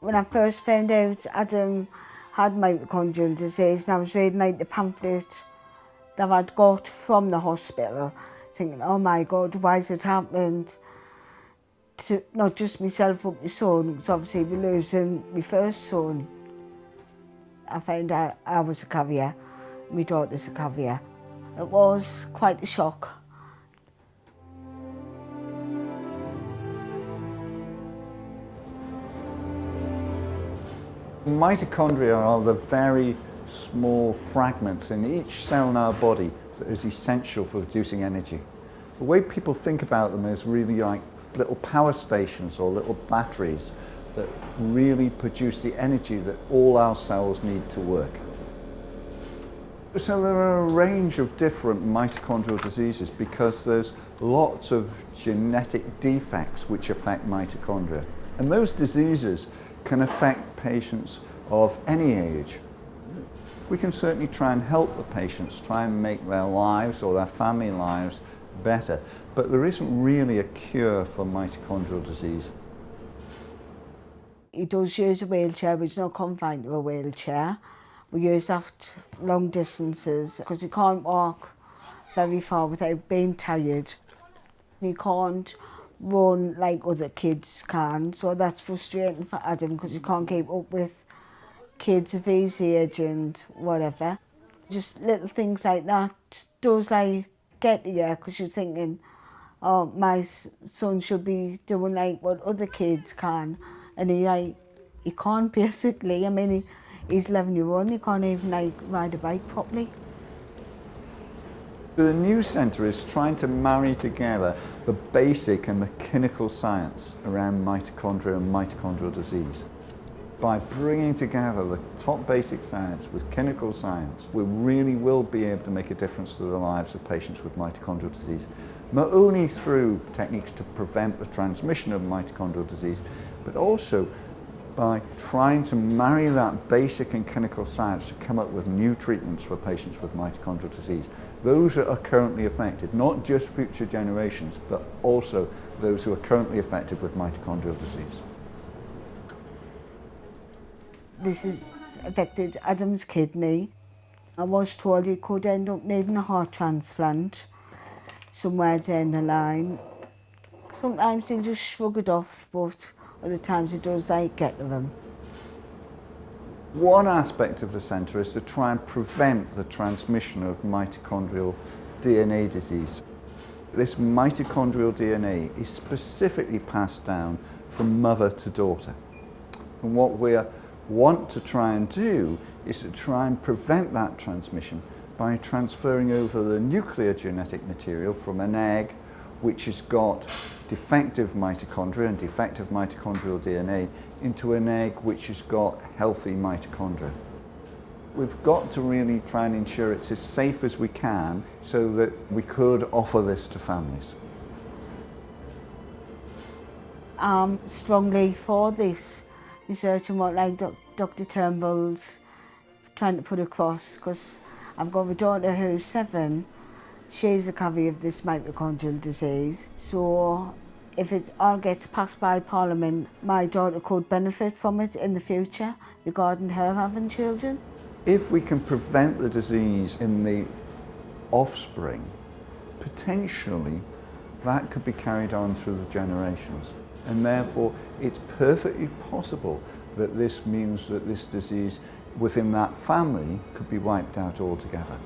When I first found out Adam had mitochondrial disease and I was reading like the pamphlet that I'd got from the hospital thinking, oh my God, why has it happened to not just myself but my son, because obviously we're losing my first son. I found out I was a carrier, my daughter's a carrier. It was quite a shock. Mitochondria are the very small fragments in each cell in our body that is essential for producing energy. The way people think about them is really like little power stations or little batteries that really produce the energy that all our cells need to work. So there are a range of different mitochondrial diseases because there's lots of genetic defects which affect mitochondria. And those diseases can affect patients of any age. We can certainly try and help the patients, try and make their lives or their family lives better, but there isn't really a cure for mitochondrial disease. He does use a wheelchair, but he's not confined to a wheelchair. We use that long distances because he can't walk very far without being tired. He can't run like other kids can. So that's frustrating for Adam because he can't keep up with kids of his age and whatever. Just little things like that does like get you because you're thinking, oh, my son should be doing like what other kids can. And he like, he can't basically. I mean, he, he's 11 year old, he can't even like ride a bike properly. The new centre is trying to marry together the basic and the clinical science around mitochondria and mitochondrial disease. By bringing together the top basic science with clinical science, we really will be able to make a difference to the lives of patients with mitochondrial disease, not only through techniques to prevent the transmission of mitochondrial disease, but also by trying to marry that basic and clinical science to come up with new treatments for patients with mitochondrial disease. Those that are currently affected, not just future generations, but also those who are currently affected with mitochondrial disease. This has affected Adam's kidney. I was told he could end up needing a heart transplant somewhere down the line. Sometimes he just shrug it off, but other times it does like get to them. One aspect of the centre is to try and prevent the transmission of mitochondrial DNA disease. This mitochondrial DNA is specifically passed down from mother to daughter. And what we want to try and do is to try and prevent that transmission by transferring over the nuclear genetic material from an egg which has got defective mitochondria and defective mitochondrial DNA into an egg which has got healthy mitochondria. We've got to really try and ensure it's as safe as we can so that we could offer this to families. I'm strongly for this research and what like Dr Turnbull's trying to put across because I've got a daughter who's seven she's a covey of this mitochondrial disease. So if it all gets passed by Parliament, my daughter could benefit from it in the future regarding her having children. If we can prevent the disease in the offspring, potentially that could be carried on through the generations. And therefore, it's perfectly possible that this means that this disease within that family could be wiped out altogether.